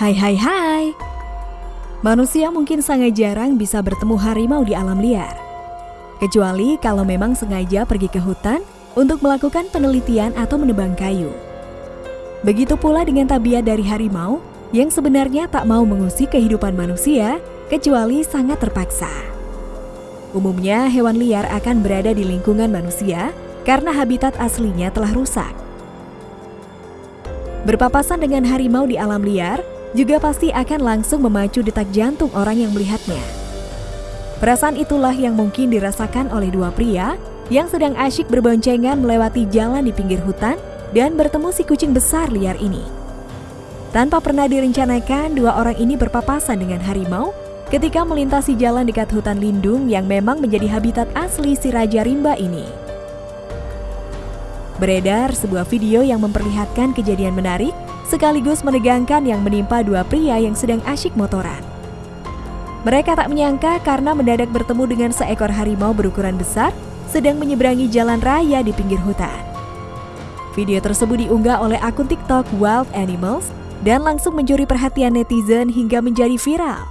Hai hai hai. Manusia mungkin sangat jarang bisa bertemu harimau di alam liar. Kecuali kalau memang sengaja pergi ke hutan untuk melakukan penelitian atau menebang kayu. Begitu pula dengan tabiat dari harimau yang sebenarnya tak mau mengusik kehidupan manusia kecuali sangat terpaksa. Umumnya hewan liar akan berada di lingkungan manusia karena habitat aslinya telah rusak. Berpapasan dengan harimau di alam liar juga pasti akan langsung memacu detak jantung orang yang melihatnya. Perasaan itulah yang mungkin dirasakan oleh dua pria yang sedang asyik berboncengan melewati jalan di pinggir hutan dan bertemu si kucing besar liar ini. Tanpa pernah direncanakan, dua orang ini berpapasan dengan harimau ketika melintasi jalan dekat hutan lindung yang memang menjadi habitat asli si Raja Rimba ini. Beredar sebuah video yang memperlihatkan kejadian menarik sekaligus menegangkan yang menimpa dua pria yang sedang asyik motoran. Mereka tak menyangka karena mendadak bertemu dengan seekor harimau berukuran besar sedang menyeberangi jalan raya di pinggir hutan. Video tersebut diunggah oleh akun TikTok Wild Animals dan langsung mencuri perhatian netizen hingga menjadi viral.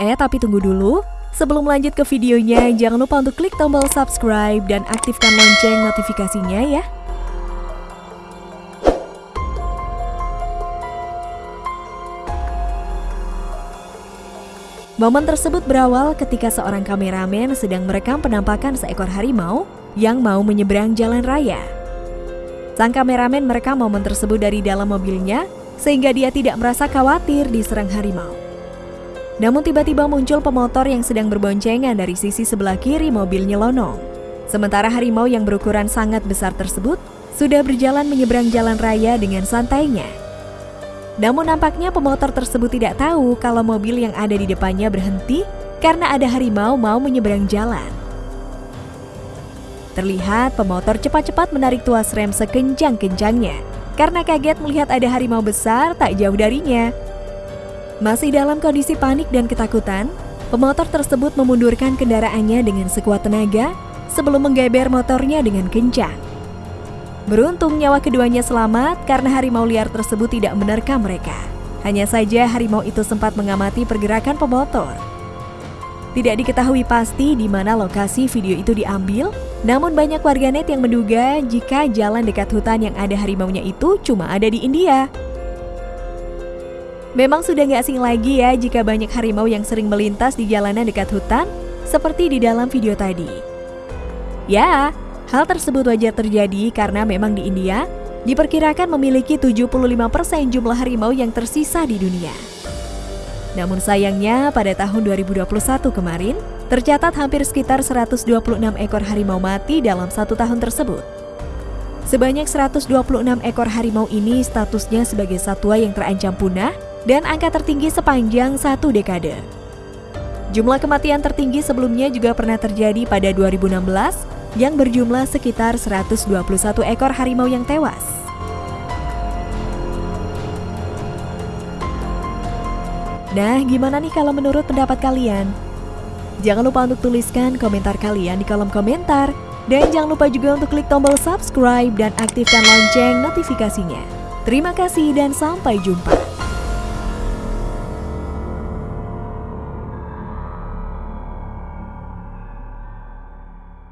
Eh, tapi tunggu dulu. Sebelum lanjut ke videonya, jangan lupa untuk klik tombol subscribe dan aktifkan lonceng notifikasinya ya. Momen tersebut berawal ketika seorang kameramen sedang merekam penampakan seekor harimau yang mau menyeberang jalan raya. Sang kameramen merekam momen tersebut dari dalam mobilnya sehingga dia tidak merasa khawatir diserang harimau. Namun tiba-tiba muncul pemotor yang sedang berboncengan dari sisi sebelah kiri mobil nyelonong. Sementara harimau yang berukuran sangat besar tersebut sudah berjalan menyeberang jalan raya dengan santainya. Namun nampaknya pemotor tersebut tidak tahu kalau mobil yang ada di depannya berhenti karena ada harimau mau menyeberang jalan. Terlihat pemotor cepat-cepat menarik tuas rem sekencang-kencangnya karena kaget melihat ada harimau besar tak jauh darinya masih dalam kondisi panik dan ketakutan, pemotor tersebut memundurkan kendaraannya dengan sekuat tenaga sebelum menggeber motornya dengan kencang. Beruntung nyawa keduanya selamat karena harimau liar tersebut tidak menerkam mereka. Hanya saja harimau itu sempat mengamati pergerakan pemotor. Tidak diketahui pasti di mana lokasi video itu diambil, namun banyak warganet yang menduga jika jalan dekat hutan yang ada harimaunya itu cuma ada di India. Memang sudah nggak asing lagi ya jika banyak harimau yang sering melintas di jalanan dekat hutan, seperti di dalam video tadi. Ya, hal tersebut wajar terjadi karena memang di India diperkirakan memiliki 75% jumlah harimau yang tersisa di dunia. Namun sayangnya pada tahun 2021 kemarin, tercatat hampir sekitar 126 ekor harimau mati dalam satu tahun tersebut. Sebanyak 126 ekor harimau ini statusnya sebagai satwa yang terancam punah dan angka tertinggi sepanjang satu dekade. Jumlah kematian tertinggi sebelumnya juga pernah terjadi pada 2016 yang berjumlah sekitar 121 ekor harimau yang tewas. Nah, gimana nih kalau menurut pendapat kalian? Jangan lupa untuk tuliskan komentar kalian di kolom komentar. Dan jangan lupa juga untuk klik tombol subscribe dan aktifkan lonceng notifikasinya. Terima kasih dan sampai jumpa.